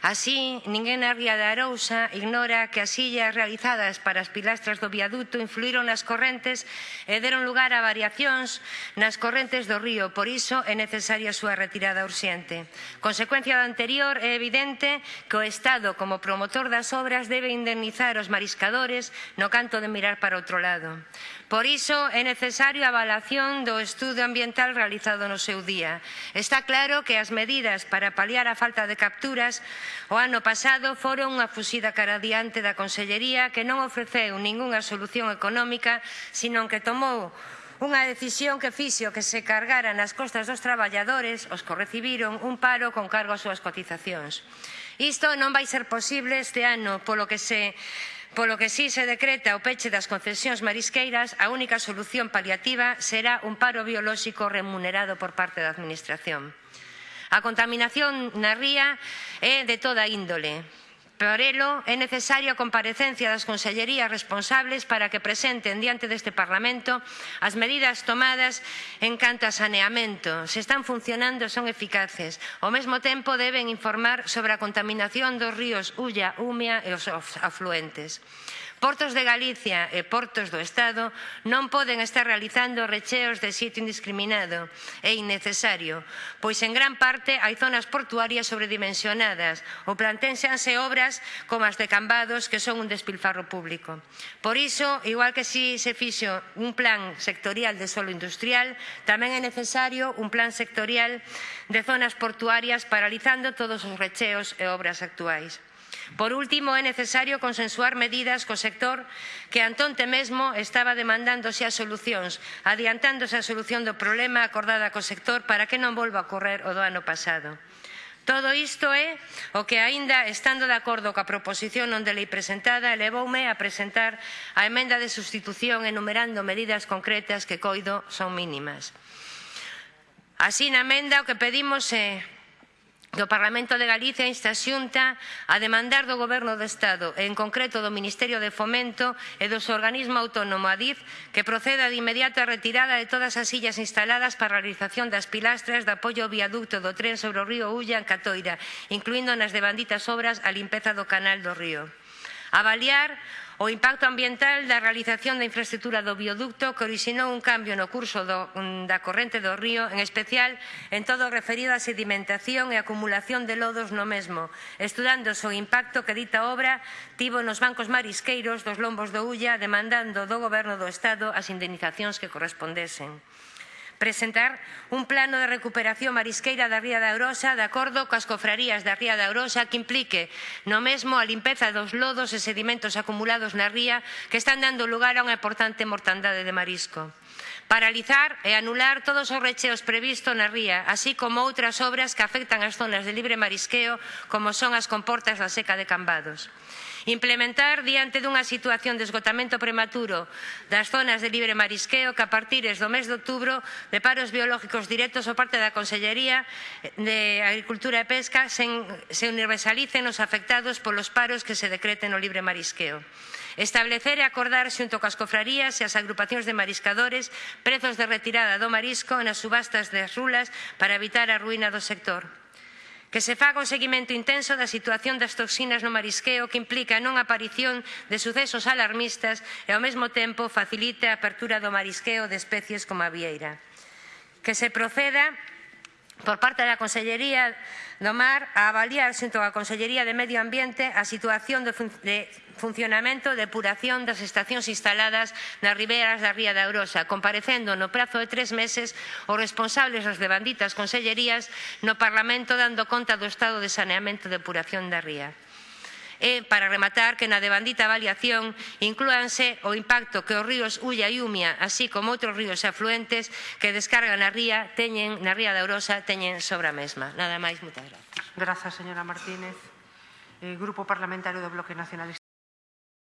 Así, ninguén na ría de Arousa ignora que as illas realizadas para as pilastras do viaduto influíron nas correntes e deron lugar a variacións nas correntes do río, por iso é necesaria a súa retirada urxente. Consecuencia do anterior é evidente que o Estado, como promotor das obras, debe indemnizar os mariscadores no canto de mirar para outro lado. Por iso é necesario a avalación do estudo ambiental realizado no seu día. Está claro que as medidas para paliar a falta de capturas O ano pasado foron unha fuxida cara diante da Consellería que non ofreceu ningunha solución económica, senón que tomou unha decisión que fixo que se cargara nas costas dos traballadores os que recibiron un paro con cargo ás súas cotizacións. Isto non vai ser posible este ano, polo que se Polo que si se decreta o peche das concesións marisqueiras, a única solución paliativa será un paro biolóxico remunerado por parte da Administración. A contaminación na ría é de toda índole. Por elo, é necesaria a comparecencia das consellerías responsables para que presenten diante deste Parlamento as medidas tomadas en canto a saneamento. Se están funcionando, son eficaces. Ao mesmo tempo, deben informar sobre a contaminación dos ríos Ulla, Umia e os afluentes. Portos de Galicia e portos do Estado non poden estar realizando recheos de xeito indiscriminado e innecesario, pois en gran parte hai zonas portuarias sobredimensionadas ou plantéxanse obras como as de Cambados que son un despilfarro público. Por iso, igual que si se fixo un plan sectorial de solo industrial, tamén é necesario un plan sectorial de zonas portuarias paralizando todos os recheos e obras actuais. Por último, é necesario consensuar medidas co sector que antonte mesmo estaba demandándose as solucións, adiantándose a solución do problema acordada co sector para que non volva a ocorrer o do ano pasado. Todo isto é o que, aínda estando de acordo coa proposición non de lei presentada, elevoume a presentar a emenda de substitución enumerando medidas concretas que coido son mínimas. Así na emenda o que pedimos é do Parlamento de Galicia insta a Xunta a demandar do Goberno do Estado e en concreto do Ministerio de Fomento e do seu organismo autónomo ADIF que proceda de inmediato a retirada de todas as illas instaladas para a realización das pilastras de apoio ao viaducto do tren sobre o río Ulla en Catoira, incluindo nas devanditas obras a limpeza do canal do río. Avaliar O impacto ambiental da realización da infraestructura do bioducto que orixinou un cambio no curso do, da corrente do río, en especial en todo o referido á sedimentación e acumulación de lodos no mesmo, estudándose o impacto que dita obra tivo nos bancos marisqueiros dos lombos do Ulla, demandando do Goberno do Estado as indemnizacións que correspondesen presentar un plano de recuperación marisqueira da Ría da Eurosa de acordo coas cofrarías da Ría da Eurosa que implique no mesmo a limpeza dos lodos e sedimentos acumulados na ría que están dando lugar a unha importante mortandade de marisco paralizar e anular todos os recheos previstos na ría, así como outras obras que afectan as zonas de libre marisqueo, como son as comportas da seca de Cambados. Implementar diante dunha situación de esgotamento prematuro das zonas de libre marisqueo que a partir do mes de outubro de paros biológicos directos por parte da Consellería de Agricultura e Pesca se universalicen os afectados polos paros que se decreten no libre marisqueo. Establecer e acordar xunto coas cofrarías e as agrupacións de mariscadores prezos de retirada do marisco nas subastas das rulas para evitar a ruína do sector que se faga un seguimento intenso da situación das toxinas no marisqueo que implica a non aparición de sucesos alarmistas e ao mesmo tempo facilite a apertura do marisqueo de especies como a vieira. Que se proceda por parte da Consellería do Mar a avaliar xunto á Consellería de Medio Ambiente a situación de, fun de funcionamento e depuración das estacións instaladas nas riberas da Ría da Eurosa, comparecendo no prazo de tres meses os responsables das debanditas consellerías no Parlamento dando conta do estado de saneamento e depuración da ría e, para rematar, que na devandita avaliación inclúanse o impacto que os ríos Ulla e Umia, así como outros ríos afluentes que descargan na ría, teñen, na ría da Orosa, teñen sobre a mesma. Nada máis, moitas grazas. Grazas, señora Martínez. Eh, Grupo Parlamentario do Bloque Nacionalista